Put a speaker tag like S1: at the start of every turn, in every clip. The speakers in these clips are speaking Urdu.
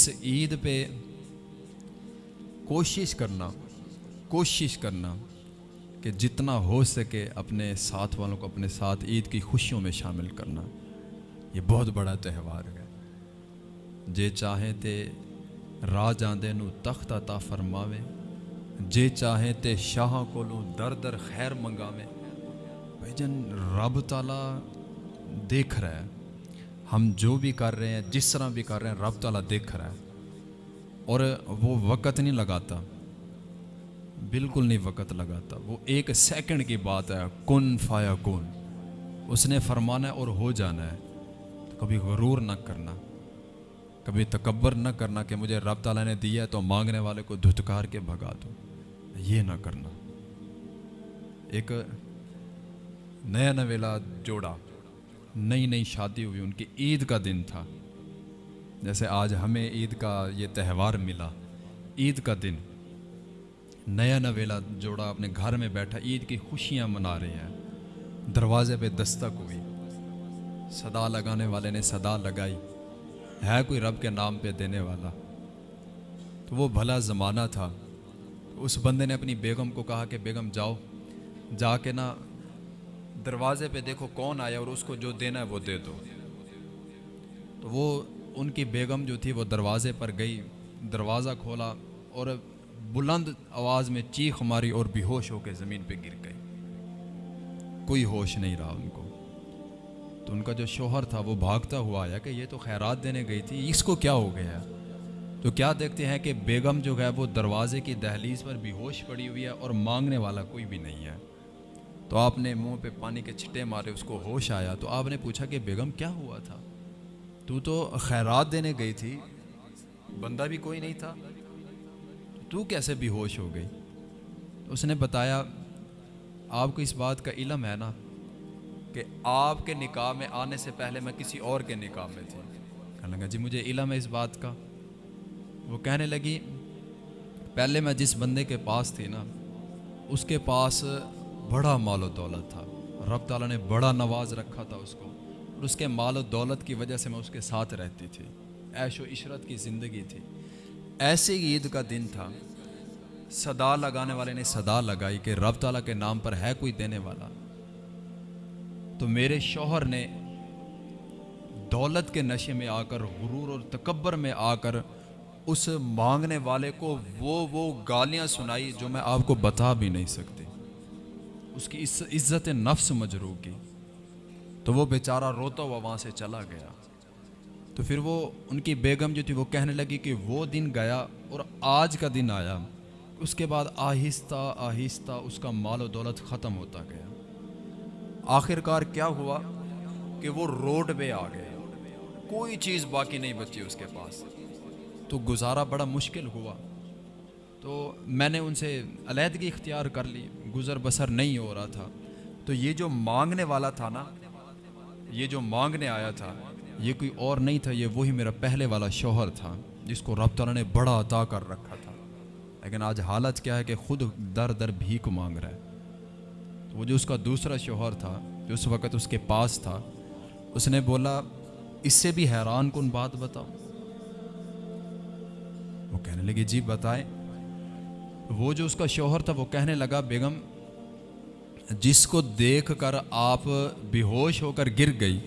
S1: اس عید پہ کوشش کرنا کوشش کرنا کہ جتنا ہو سکے اپنے ساتھ والوں کو اپنے ساتھ عید کی خوشیوں میں شامل کرنا۔ یہ بہت بڑا تہوار ہے۔ جے چاہیں تے راہ جاندے نو تخت عطا فرماوے، جے چاہیں تے شاہاں کو لوں در در خیر منگاوے، بھائی جن رب تعالیٰ دیکھ رہا ہے۔ ہم جو بھی کر رہے ہیں، جس طرح بھی کر رہے ہیں، رب تعالیٰ دیکھ رہا ہے۔ اور وہ وقت نہیں لگاتا۔ بالکل نہیں وقت لگاتا۔ وہ ایک سیکنڈ کی بات ہے۔ کن فایا کن؟ اس نے فرمانا ہے اور ہو جانا ہے۔ کبھی غرور نہ کرنا۔ کبھی تکبر نہ کرنا کہ مجھے رب تعالیٰ نے دیا ہے تو مانگنے والے کو دھتکار کے بھگا دو یہ نہ کرنا۔ ایک نیا نویلا جوڑا۔ نئی نئی شادی ہوئی، ان کی عید کا دن تھا۔ جیسے آج ہمیں عید کا یہ تہوار ملا، عید کا دن۔ نیا نویلا جوڑا اپنے گھر میں بیٹھا، عید کی خوشیاں منا رہے ہیں۔ دروازے پہ دستک ہوئی۔ صدا لگانے والے نے صدا لگائی۔ ہے کوئی رب کے نام پہ دینے والا؟ تو وہ بھلا زمانہ تھا۔ اس بندے نے اپنی بیگم کو کہا کہ بیگم جاؤ، جا کے نا دروازے پہ دیکھو کون آیا اور اس کو جو دینا ہے وہ دے دو۔ تو وہ ان کی بیگم جو تھی وہ دروازے پر گئی، دروازہ کھولا اور بلند آواز میں چیخ ماری اور بے ہوش ہو کے زمین پہ گر گئی۔ کوئی ہوش نہیں رہا ان کو۔ تو ان کا جو شوہر تھا وہ بھاگتا ہوا آیا کہ یہ تو خیرات دینے گئی تھی، اس کو کیا ہو گیا؟ تو کیا دیکھتے ہیں کہ بیگم جو ہے وہ دروازے کی دہلیز پر بے ہوش پڑی ہوئی ہے اور مانگنے والا کوئی بھی نہیں ہے۔ تو آپ نے منہ پہ پانی کے چھٹے مارے، اس کو ہوش آیا۔ تو آپ نے پوچھا کہ بیگم، کیا ہوا تھا؟ تو تو خیرات دینے گئی تھی۔ بندہ بھی کوئی نہیں تھا۔ تو کیسے بھی ہوش ہو گئی؟ اس نے بتایا، آپ کو اس بات کا علم ہے نا کہ آپ کے نکاح میں آنے سے پہلے میں کسی اور کے نکاح میں تھی۔ کہنے لگا جی مجھے علم ہے اس بات کا۔ وہ کہنے لگی، پہلے میں جس بندے کے پاس تھی نا، اس کے پاس بڑا مال و دولت تھا۔ رب تعالیٰ نے بڑا نواز رکھا تھا اس کو۔ اور اس کے مال و دولت کی وجہ سے میں اس کے ساتھ رہتی تھی۔ عیش و عشرت کی زندگی تھی۔ ایسے ہی عید کا دن تھا۔ صدا لگانے والے نے صدا لگائی کہ رب تعالیٰ کے نام پر ہے کوئی دینے والا۔ تو میرے شوہر نے دولت کے نشے میں آ کر، غرور اور تکبر میں آ کر اس مانگنے والے کو وہ وہ گالیاں سنائی جو میں آپ کو بتا بھی نہیں سکتی۔ اس کی عزت نفس مجرو کی۔ تو وہ بیچارہ روتا ہوا وہاں سے چلا گیا۔ تو پھر وہ ان کی بیگم جو تھی وہ کہنے لگی کہ وہ دن گیا اور آج کا دن آیا۔ اس کے بعد آہستہ آہستہ اس کا مال و دولت ختم ہوتا گیا۔ آخر کار کیا ہوا کہ وہ روڈ پہ آ گئے۔ کوئی چیز باقی نہیں بچی اس کے پاس۔ تو گزارا بڑا مشکل ہوا۔ تو میں نے ان سے علیحدگی اختیار کر لی، گزر بسر نہیں ہو رہا تھا۔ تو یہ جو مانگنے والا تھا نا، یہ جو مانگنے آیا تھا، یہ کوئی اور نہیں تھا، یہ وہی میرا پہلے والا شوہر تھا، جس کو رب تعالیٰ نے بڑا عطا کر رکھا تھا۔ لیکن آج حالت کیا ہے کہ خود در در بھیک مانگ رہا ہے۔ تو وہ جو اس کا دوسرا شوہر تھا، جو اس وقت اس کے پاس تھا، اس نے بولا، اس سے بھی حیران کن بات بتاؤ۔ وہ کہنے لگی جی بتائیں۔ وہ جو اس کا شوہر تھا وہ کہنے لگا، بیگم، جس کو دیکھ کر آپ بے ہوش ہو کر گر گئی،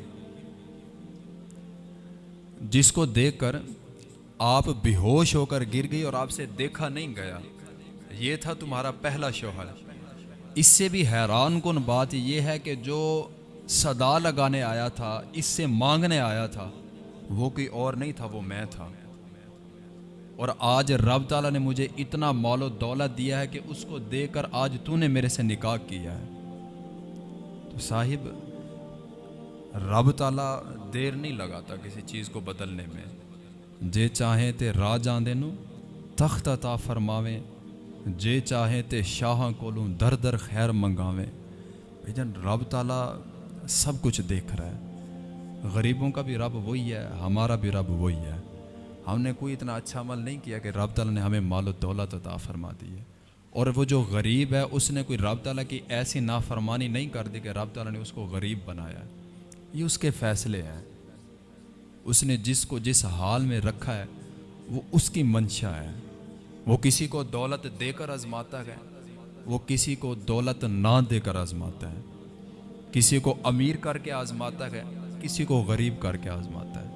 S1: جس کو دیکھ کر آپ بے ہوش ہو کر گر گئی اور آپ سے دیکھا نہیں گیا، یہ تھا تمہارا پہلا شوہر۔ اس سے بھی حیران کن بات یہ ہے کہ جو صدا لگانے آیا تھا، اس سے مانگنے آیا تھا، وہ کوئی اور نہیں تھا، وہ میں تھا۔ اور آج رب تعالیٰ نے مجھے اتنا مال و دولت دیا ہے کہ اس کو دے کر آج تو نے میرے سے نکاح کیا ہے۔ تو صاحب، رب تعالیٰ دیر نہیں لگاتا کسی چیز کو بدلنے میں۔ جے چاہیں تے راہ جاندے نو، تخت عطا فرماویں۔ جے چاہیں تے شاہاں کولوں در در خیر منگاویں۔ بھائی جان، رب تعالیٰ سب کچھ دیکھ رہا ہے۔ غریبوں کا بھی رب وہی ہے، ہمارا بھی رب وہی ہے۔ ہم نے کوئی اتنا اچھا عمل نہیں کیا کہ رب تعالیٰ نے ہمیں مال و دولت عطا فرما دی ہے۔ اور وہ جو غریب ہے، اس نے کوئی رب تعالیٰ کی ایسی نافرمانی نہیں کر دی کہ رب تعالیٰ نے اس کو غریب بنایا ہے۔ یہ اس کے فیصلے ہیں۔ اس نے جس کو جس حال میں رکھا ہے، وہ اس کی منشا ہے۔ وہ کسی کو دولت دے کر آزماتا ہے، وہ کسی کو دولت نہ دے کر آزماتا ہے۔ کسی کو امیر کر کے آزماتا ہے، کسی کو غریب کر کے آزماتا ہے۔